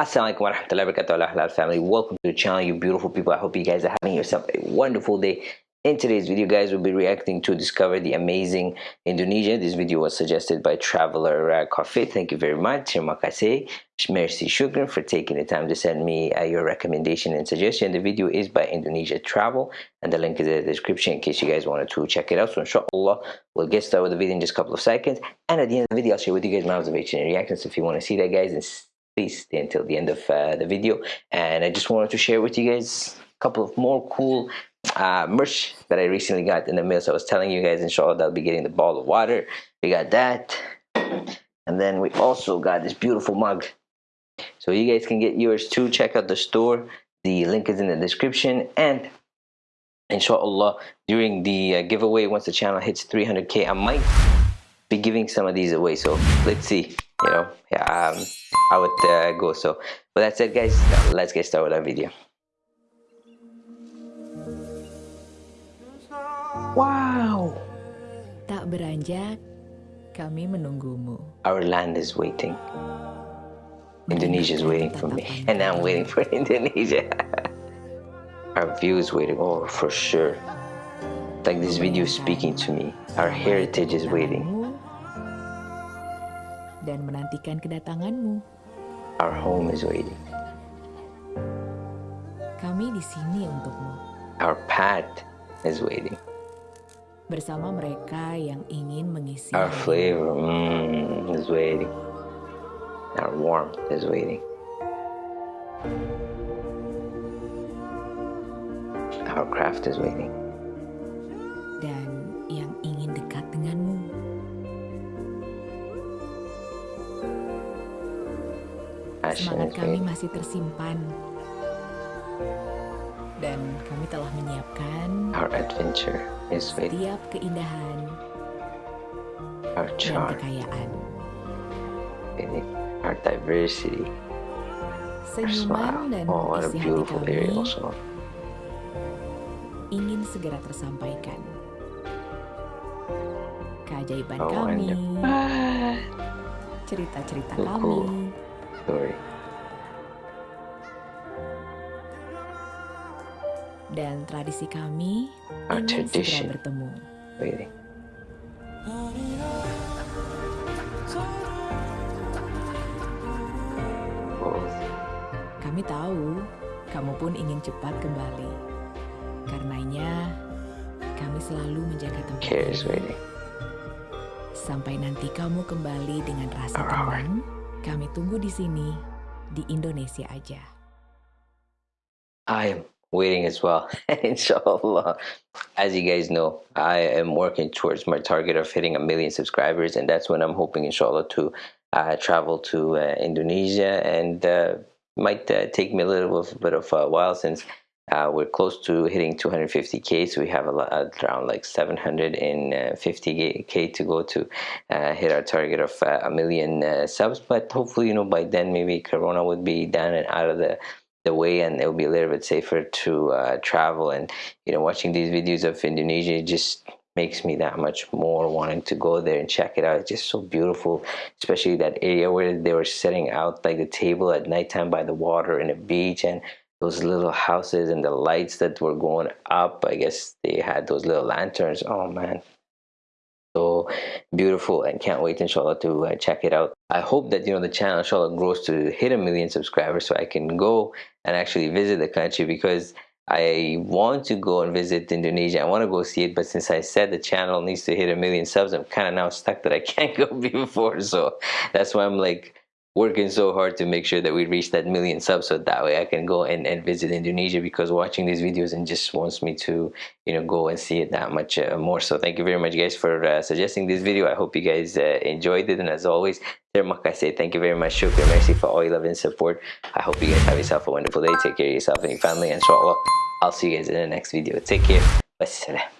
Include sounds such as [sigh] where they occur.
Assalamualaikum warahmatullahi wabarakatuh. Halal family. Welcome to the channel you beautiful people. I hope you guys are having yourself a wonderful day. In today's video guys we'll be reacting to discover the amazing indonesia. This video was suggested by traveler uh, coffee thank you very much. Terima kasih. Merci shukran for taking the time to send me uh, your recommendation and suggestion. The video is by indonesia travel and the link is in the description in case you guys wanted to check it out. So inshallah we'll get started with the video in just a couple of seconds. And at the end of the video i'll share with you guys my observation and reactions. If you want to see that guys and please stay until the end of uh, the video. And I just wanted to share with you guys a couple of more cool uh, merch that I recently got in the mail. So I was telling you guys inshallah that I'll be getting the ball of water. We got that. And then we also got this beautiful mug. So you guys can get yours too. Check out the store. The link is in the description. And inshallah during the uh, giveaway once the channel hits 300k I might be giving some of these away. So let's see you know yeah um how it uh, goes. So but that's it guys. Let's get started with our video. Wow. Tak beranjak kami menunggumu. Our land is waiting. Indonesia is waiting for me. and I'm waiting for [laughs] Indonesia. Our view is waiting. Oh for sure. Like this video is speaking to me. Our heritage is waiting. Dan menantikan kedatanganmu. Our home is waiting. Kami di sini untukmu. Our path is waiting. Bersama mereka yang ingin mengisi. Our flavor mm, is waiting. Our warmth is waiting. Our craft is waiting. Dan yang ingin dekat denganmu. Semangat kami masih tersimpan. Dan kami telah menyiapkan Our adventure is setiap keindahan Our charm. dan kekayaan. Our diversity. Senyuman dan oh, what a isi beautiful hati area kami also. ingin segera tersampaikan. Keajaiban oh, kami, cerita-cerita kami, cool. Story. dan tradisi kami Our ingin segera bertemu. Waiting. Both. Kami tahu kamu pun ingin cepat kembali. Karenanya, kami selalu menjaga tempat ini. Sampai nanti kamu kembali dengan rasa tenang, kami tunggu di sini, di Indonesia aja. I am waiting as well, [laughs] inshallah. As you guys know, I am working towards my target of hitting a million subscribers, and that's when I'm hoping, inshallah, to uh, travel to uh, Indonesia. And uh, might uh, take me a little bit of a while since uh, we're close to hitting 250k, so we have a around like 750k to go to uh, hit our target of uh, a million uh, subs. But hopefully, you know, by then maybe Corona would be done and out of the the way and it'll be a little bit safer to uh, travel. And you know watching these videos of Indonesia just makes me that much more wanting to go there and check it out. It's just so beautiful especially that area where they were setting out like the table at nighttime by the water and the beach. And those little houses and the lights that were going up. I guess they had those little lanterns. Oh man. So beautiful. And can't wait inshallah to uh, check it out. I hope that you know the channel inshallah grows to hit a million subscribers so i can go and actually visit the country because I want to go and visit Indonesia. I want to go see it, but since I said the channel needs to hit a million subs, I'm kind of now stuck that I [laughs] can't go before. So that's why I'm like working so hard to make sure that we reach that million subs so that way I can go and, and visit Indonesia because watching these videos and just wants me to you know go and see it that much uh, more. So thank you very much guys for uh, suggesting this video. I hope you guys uh, enjoyed it. And as always terima kasih thank you very much. Shukran merci for all your love and support. I hope you guys have yourself a wonderful day. Take care of yourself and your family. And inshallah I'll see you guys in the next video. Take care. Wassalam